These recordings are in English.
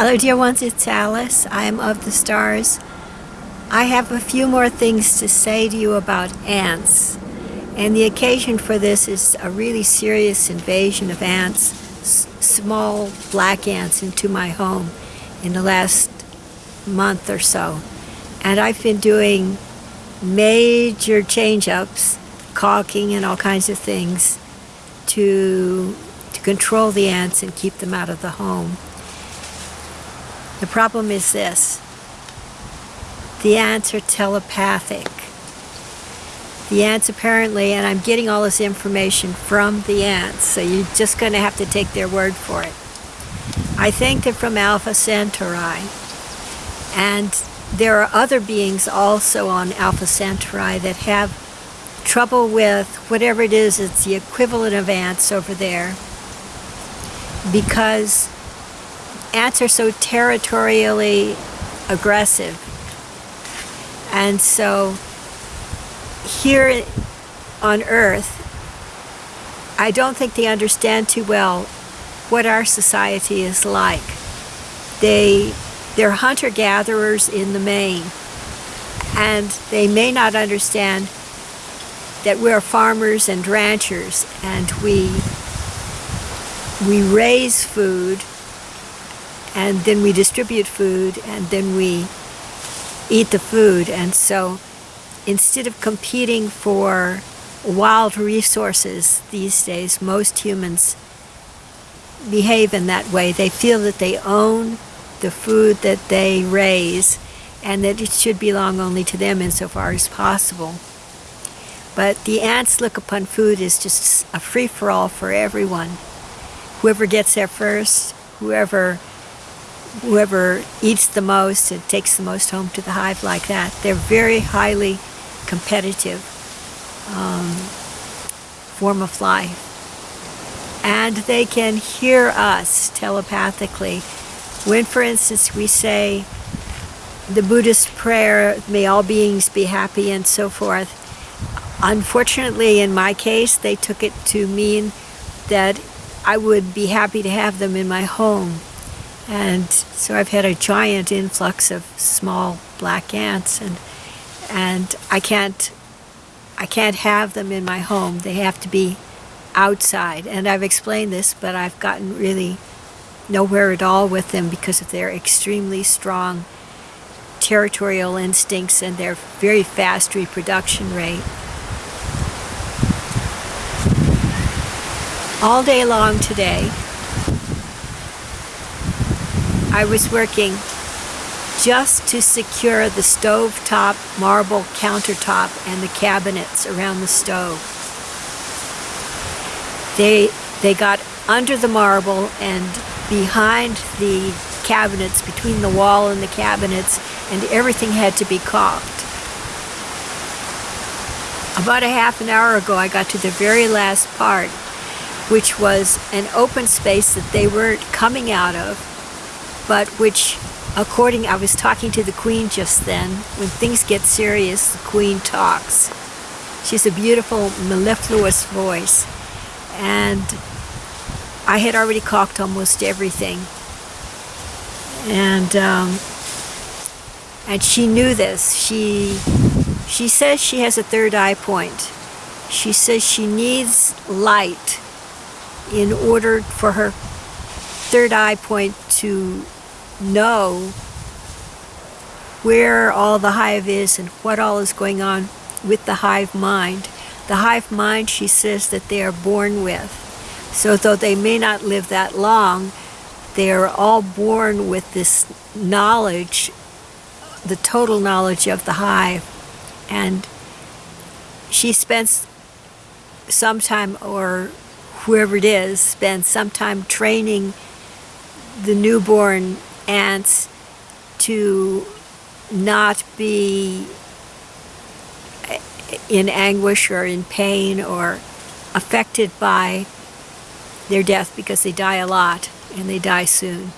Hello, dear ones, it's Alice. I am of the stars. I have a few more things to say to you about ants. And the occasion for this is a really serious invasion of ants, small black ants, into my home in the last month or so. And I've been doing major change-ups, caulking and all kinds of things to, to control the ants and keep them out of the home. The problem is this. The ants are telepathic. The ants apparently, and I'm getting all this information from the ants, so you're just going to have to take their word for it. I think they're from Alpha Centauri. And there are other beings also on Alpha Centauri that have trouble with whatever it is, it's the equivalent of ants over there. Because ants are so territorially aggressive. And so here on Earth, I don't think they understand too well what our society is like. They, they're hunter-gatherers in the main, and they may not understand that we're farmers and ranchers, and we, we raise food and then we distribute food and then we eat the food. And so instead of competing for wild resources these days most humans behave in that way. They feel that they own the food that they raise and that it should belong only to them insofar as possible. But the ants look upon food as just a free-for-all for everyone. Whoever gets there first whoever whoever eats the most and takes the most home to the hive like that. They're very highly competitive um, form of life. And they can hear us telepathically. When, for instance, we say the Buddhist prayer, may all beings be happy and so forth, unfortunately, in my case, they took it to mean that I would be happy to have them in my home and so I've had a giant influx of small black ants and and I can't I can't have them in my home. They have to be outside. And I've explained this, but I've gotten really nowhere at all with them because of their extremely strong territorial instincts and their very fast reproduction rate. All day long today, I was working just to secure the stove-top marble countertop and the cabinets around the stove. They, they got under the marble and behind the cabinets, between the wall and the cabinets, and everything had to be caulked. About a half an hour ago, I got to the very last part, which was an open space that they were coming out of, but which according, I was talking to the Queen just then, when things get serious, the Queen talks. She's a beautiful, mellifluous voice. And I had already caulked almost everything. And, um, and she knew this. She, she says she has a third eye point. She says she needs light in order for her third eye point to know where all the hive is and what all is going on with the hive mind. The hive mind, she says, that they are born with. So though they may not live that long, they are all born with this knowledge, the total knowledge of the hive. And she spends some time, or whoever it is, spends some time training the newborn ants to not be in anguish or in pain or affected by their death because they die a lot and they die soon.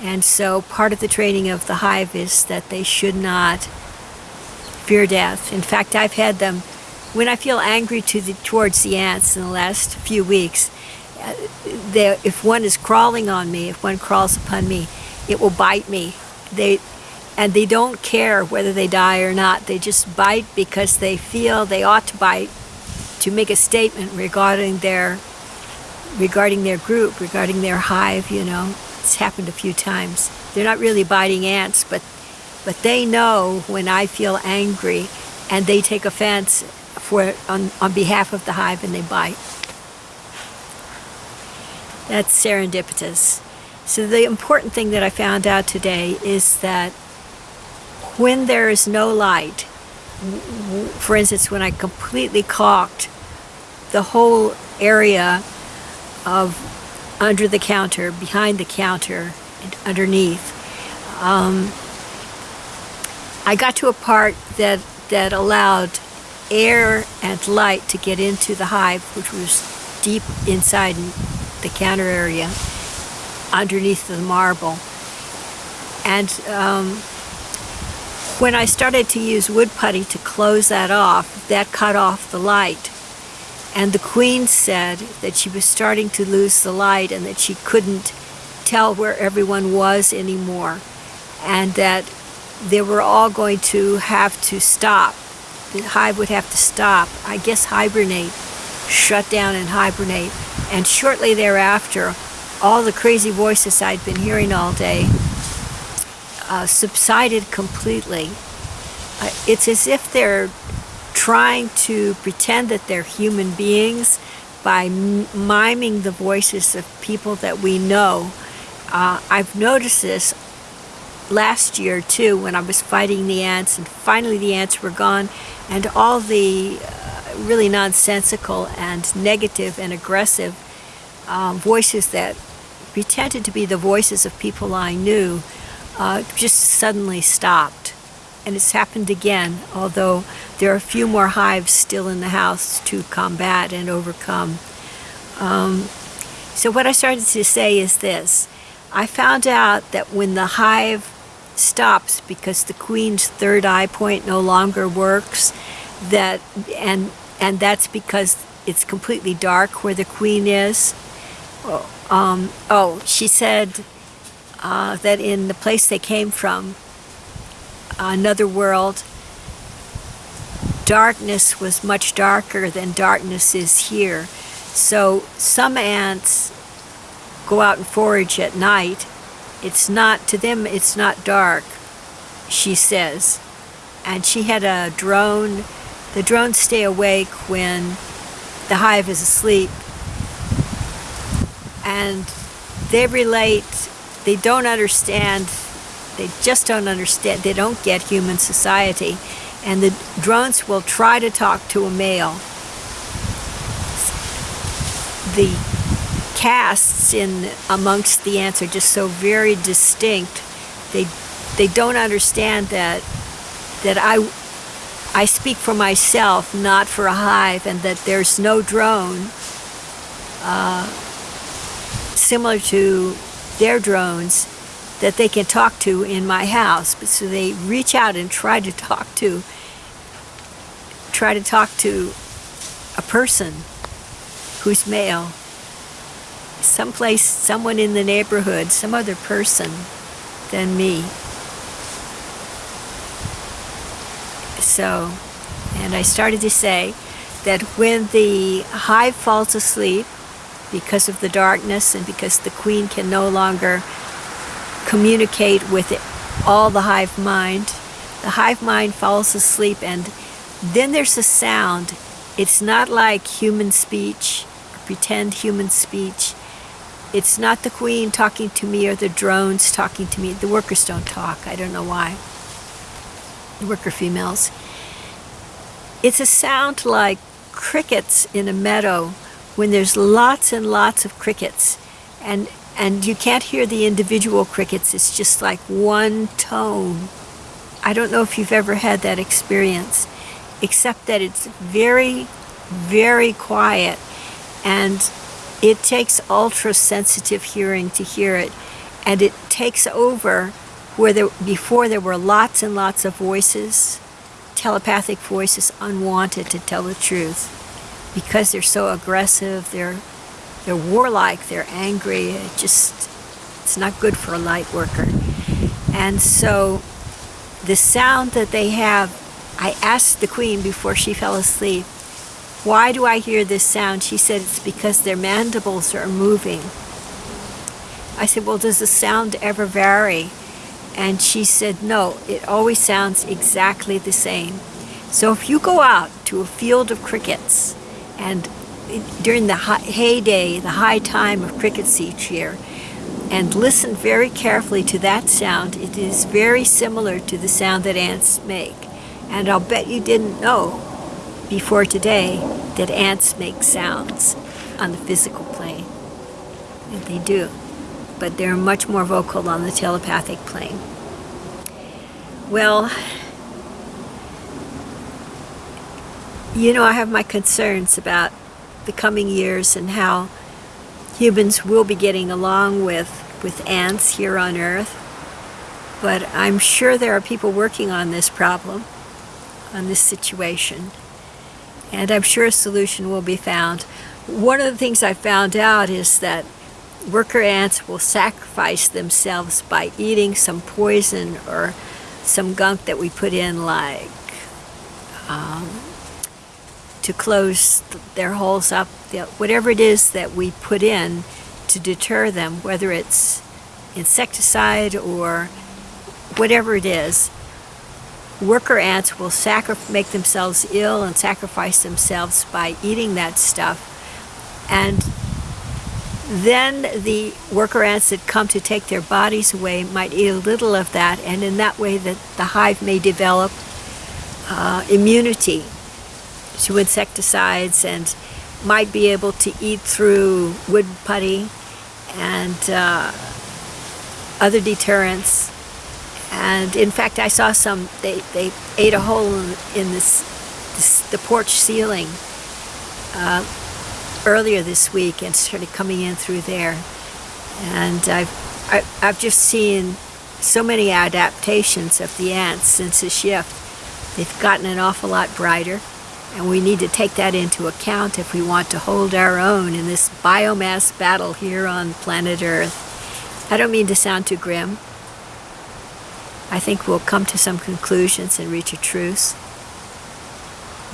And so part of the training of the hive is that they should not fear death. In fact, I've had them, when I feel angry to the, towards the ants in the last few weeks, uh, if one is crawling on me, if one crawls upon me, it will bite me. They and they don't care whether they die or not. They just bite because they feel they ought to bite to make a statement regarding their regarding their group, regarding their hive, you know. It's happened a few times. They're not really biting ants, but but they know when I feel angry and they take offense for on, on behalf of the hive and they bite. That's serendipitous. So the important thing that I found out today is that when there is no light, for instance, when I completely caulked the whole area of under the counter, behind the counter, and underneath, um, I got to a part that, that allowed air and light to get into the hive, which was deep inside the counter area, underneath the marble. And um, when I started to use wood putty to close that off, that cut off the light. And the queen said that she was starting to lose the light and that she couldn't tell where everyone was anymore. And that they were all going to have to stop. The hive would have to stop, I guess hibernate, shut down and hibernate. And shortly thereafter, all the crazy voices I'd been hearing all day uh, subsided completely. Uh, it's as if they're trying to pretend that they're human beings by miming the voices of people that we know. Uh, I've noticed this last year too when I was fighting the ants and finally the ants were gone and all the uh, really nonsensical and negative and aggressive um, voices that pretended to be the voices of people I knew uh, just suddenly stopped. And it's happened again, although there are a few more hives still in the house to combat and overcome. Um, so what I started to say is this. I found out that when the hive stops because the queen's third eye point no longer works, that and and that's because it's completely dark where the queen is. Um, oh, she said uh, that in the place they came from, another world, darkness was much darker than darkness is here. So some ants go out and forage at night. It's not, to them, it's not dark, she says. And she had a drone. The drones stay awake when the hive is asleep. And they relate they don't understand, they just don't understand, they don't get human society. And the drones will try to talk to a male. The castes in amongst the ants are just so very distinct. They they don't understand that that I I speak for myself, not for a hive, and that there's no drone uh, similar to their drones that they can talk to in my house. So they reach out and try to talk to try to talk to a person who's male. Someplace, someone in the neighborhood, some other person than me. So, and I started to say that when the hive falls asleep, because of the darkness and because the queen can no longer communicate with it, all the hive mind. The hive mind falls asleep and then there's a sound. It's not like human speech, pretend human speech. It's not the queen talking to me or the drones talking to me. The workers don't talk. I don't know why. The worker females. It's a sound like crickets in a meadow when there's lots and lots of crickets and and you can't hear the individual crickets it's just like one tone. I don't know if you've ever had that experience except that it's very very quiet and it takes ultra sensitive hearing to hear it and it takes over where there before there were lots and lots of voices telepathic voices unwanted to tell the truth because they're so aggressive, they're they're warlike, they're angry. It just It's not good for a light worker. And so the sound that they have, I asked the queen before she fell asleep, why do I hear this sound? She said it's because their mandibles are moving. I said, well, does the sound ever vary? And she said, no, it always sounds exactly the same. So if you go out to a field of crickets and during the heyday, the high time of crickets each year, and listen very carefully to that sound, it is very similar to the sound that ants make. And I'll bet you didn't know before today that ants make sounds on the physical plane. And they do but they're much more vocal on the telepathic plane. Well, you know, I have my concerns about the coming years and how humans will be getting along with, with ants here on Earth. But I'm sure there are people working on this problem, on this situation. And I'm sure a solution will be found. One of the things I found out is that worker ants will sacrifice themselves by eating some poison or some gunk that we put in like um, to close their holes up, whatever it is that we put in to deter them, whether it's insecticide or whatever it is, worker ants will make themselves ill and sacrifice themselves by eating that stuff. And then the worker ants that come to take their bodies away might eat a little of that, and in that way that the hive may develop uh, immunity to insecticides and might be able to eat through wood putty and uh, other deterrents. And in fact, I saw some, they, they ate a hole in this, this the porch ceiling uh, earlier this week and started coming in through there. And I've, I, have i have just seen so many adaptations of the ants since the shift. They've gotten an awful lot brighter, and we need to take that into account if we want to hold our own in this biomass battle here on planet Earth. I don't mean to sound too grim. I think we'll come to some conclusions and reach a truce.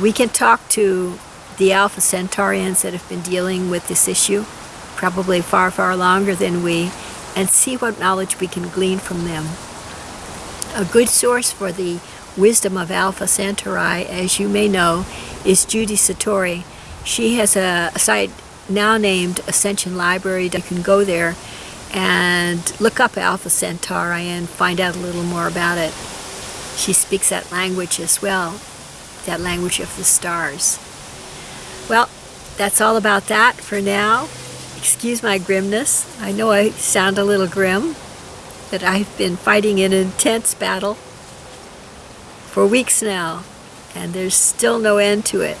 We can talk to the Alpha Centaurians that have been dealing with this issue, probably far, far longer than we, and see what knowledge we can glean from them. A good source for the wisdom of Alpha Centauri, as you may know, is Judy Satori. She has a, site now named Ascension Library. You can go there and look up Alpha Centauri and find out a little more about it. She speaks that language as well, that language of the stars. Well, that's all about that for now. Excuse my grimness. I know I sound a little grim, but I've been fighting an intense battle for weeks now, and there's still no end to it.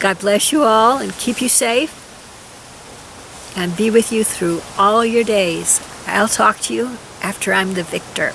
God bless you all and keep you safe and be with you through all your days. I'll talk to you after I'm the victor.